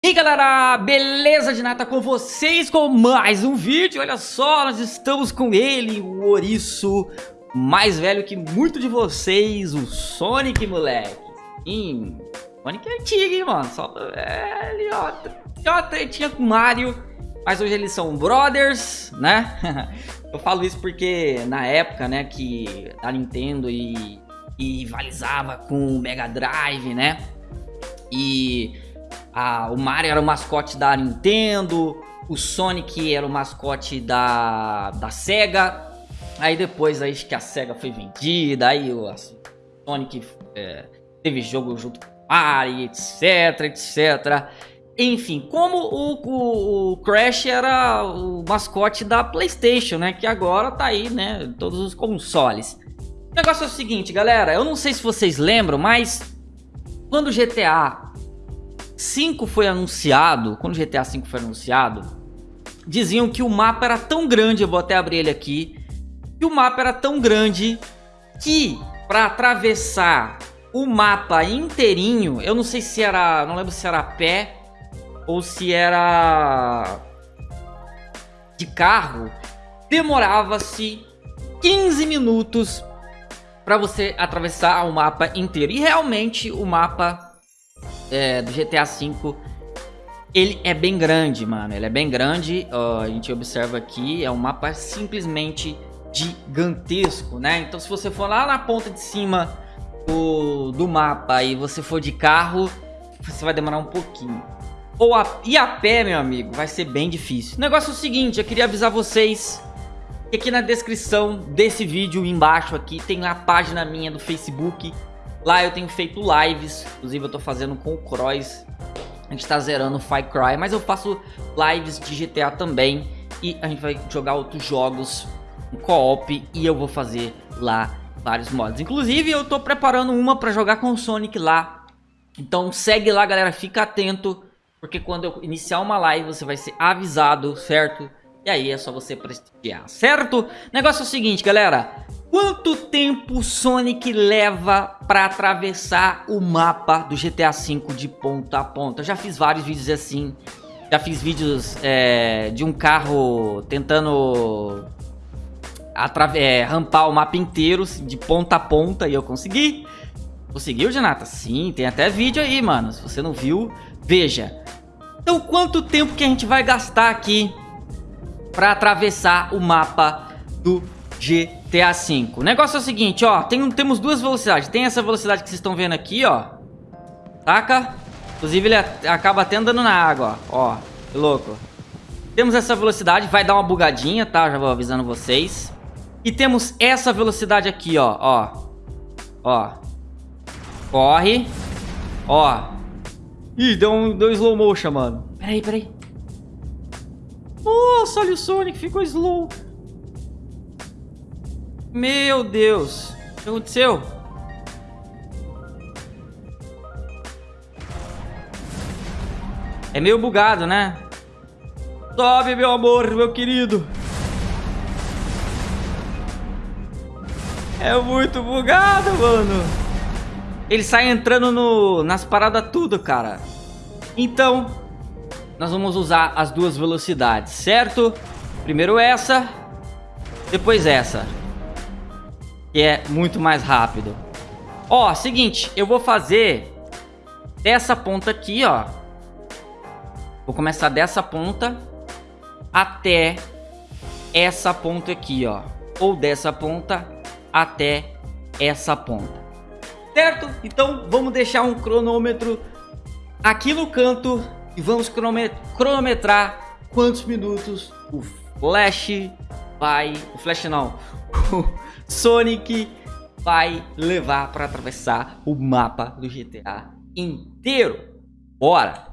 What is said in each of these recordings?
E aí galera, beleza de nada com vocês com mais um vídeo, olha só, nós estamos com ele, o ouriço mais velho que muito de vocês, o Sonic, moleque. Sim, Sonic é antigo, hein, mano, só ele, ó, tinha uma tretinha com Mario, mas hoje eles são brothers, né? Eu falo isso porque na época, né, que a Nintendo e, e rivalizava com o Mega Drive, né, e a, o Mario era o mascote da Nintendo, o Sonic era o mascote da, da SEGA. Aí depois aí que a SEGA foi vendida, aí o Sonic é, teve jogo junto com o Mario, etc, etc. Enfim, como o, o, o, Crash era o mascote da Playstation, né? Que agora tá aí, né? Todos os consoles. O negócio é o seguinte, galera. Eu não sei se vocês lembram, mas... Quando o GTA 5 foi anunciado, quando o GTA 5 foi anunciado, diziam que o mapa era tão grande, eu vou até abrir ele aqui, que o mapa era tão grande que para atravessar o mapa inteirinho, eu não sei se era, não lembro se era a pé ou se era de carro, demorava-se 15 minutos para você atravessar o mapa inteiro. E realmente o mapa é, do GTA V, ele é bem grande, mano. Ele é bem grande. A gente observa aqui, é um mapa simplesmente gigantesco, né? Então se você for lá na ponta de cima do, do mapa e você for de carro, você vai demorar um pouquinho. Ou a, e a pé, meu amigo, vai ser bem difícil. O negócio é o seguinte, eu queria avisar vocês que aqui na descrição desse vídeo embaixo aqui tem a página minha do Facebook Lá eu tenho feito lives, inclusive eu tô fazendo com o Cross. A gente tá zerando Far Cry, mas eu faço lives de GTA também. E a gente vai jogar outros jogos um co-op e eu vou fazer lá vários mods. Inclusive eu tô preparando uma pra jogar com o Sonic lá. Então segue lá galera, fica atento. Porque quando eu iniciar uma live você vai ser avisado, certo? E aí é só você prestigiar, certo? Negócio é o seguinte galera, Quanto tempo Sonic leva para atravessar o mapa do GTA V de ponta a ponta? Eu já fiz vários vídeos assim. Já fiz vídeos é, de um carro tentando é, rampar o mapa inteiro de ponta a ponta e eu consegui. Conseguiu, Janata? Sim, tem até vídeo aí, mano. Se você não viu, veja. Então, quanto tempo que a gente vai gastar aqui para atravessar o mapa do GTA V. O negócio é o seguinte, ó, tem, temos duas velocidades. Tem essa velocidade que vocês estão vendo aqui, ó. Saca? Inclusive ele acaba até andando na água, ó. ó que louco. Temos essa velocidade, vai dar uma bugadinha, tá? Já vou avisando vocês. E temos essa velocidade aqui, ó, ó. Ó. Corre. Ó. Ih, deu um, deu um slow motion, mano. Peraí, peraí. Nossa, olha o Sonic, ficou slow. Meu Deus. O que aconteceu? É meio bugado, né? Sobe, meu amor, meu querido. É muito bugado, mano. Ele sai entrando no, nas paradas tudo, cara. Então, nós vamos usar as duas velocidades, certo? Primeiro essa, depois essa que é muito mais rápido. Ó, seguinte, eu vou fazer dessa ponta aqui, ó. Vou começar dessa ponta até essa ponta aqui, ó. Ou dessa ponta até essa ponta. Certo? Então vamos deixar um cronômetro aqui no canto e vamos cronometrar quantos minutos o Flash vai... O Flash não. Sonic vai levar para atravessar o mapa do GTA inteiro. Bora!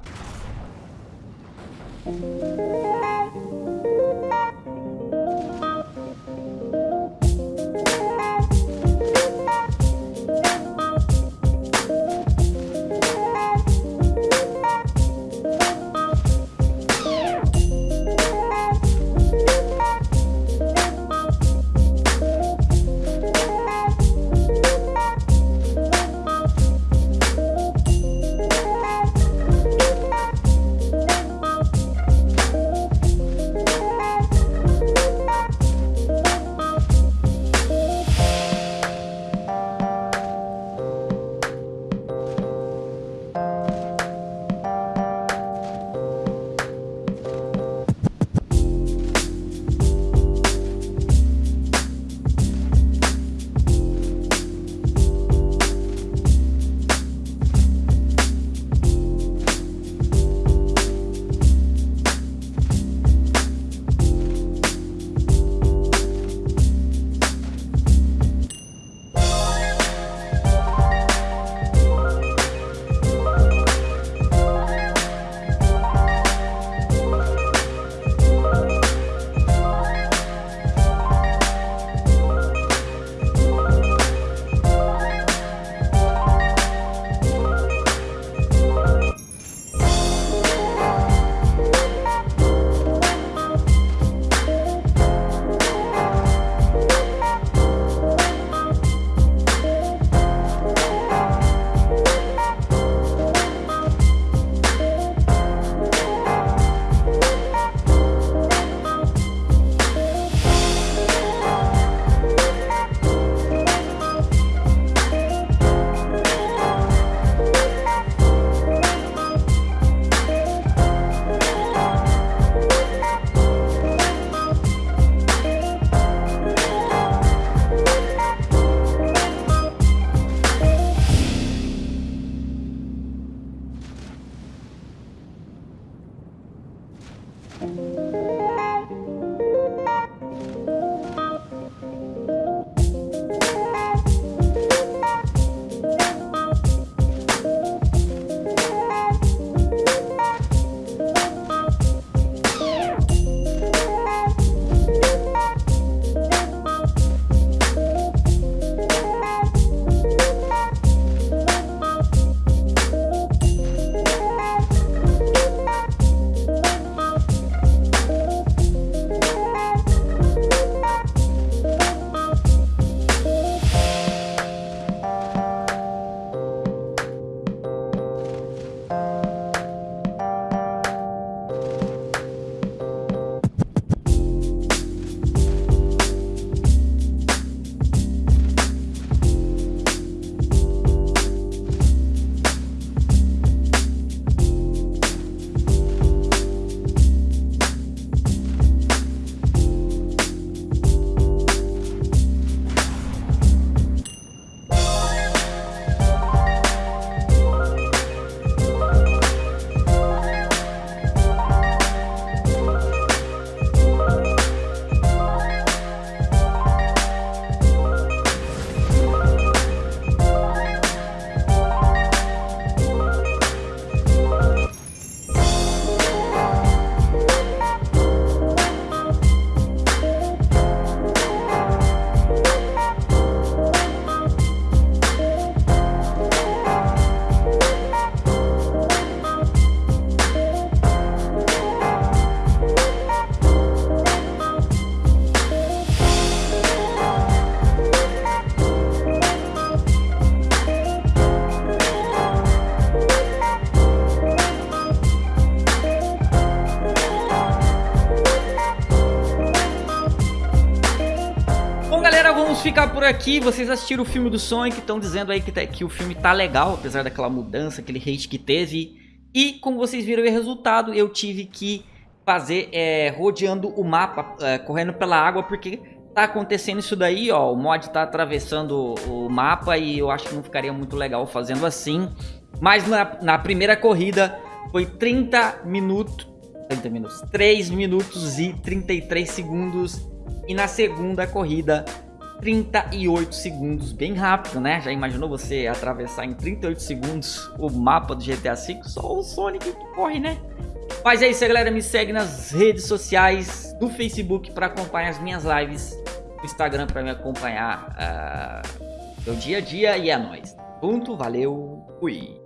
Ficar por aqui. Vocês assistiram o filme do Sonic, estão dizendo aí que, tá, que o filme tá legal, apesar daquela mudança, aquele hate que teve. E como vocês viram o resultado, eu tive que fazer é, rodeando o mapa, é, correndo pela água, porque tá acontecendo isso daí, ó. O mod tá atravessando o mapa e eu acho que não ficaria muito legal fazendo assim. Mas na, na primeira corrida foi 30 minutos, 30 minutos, 3 minutos e 33 segundos. E na segunda corrida 38 segundos, bem rápido, né? Já imaginou você atravessar em 38 segundos o mapa do GTA V? Só o Sonic que corre, né? Mas é isso, galera. Me segue nas redes sociais, no Facebook para acompanhar as minhas lives, no Instagram para me acompanhar uh, meu dia a dia e é nóis. Ponto, valeu, fui.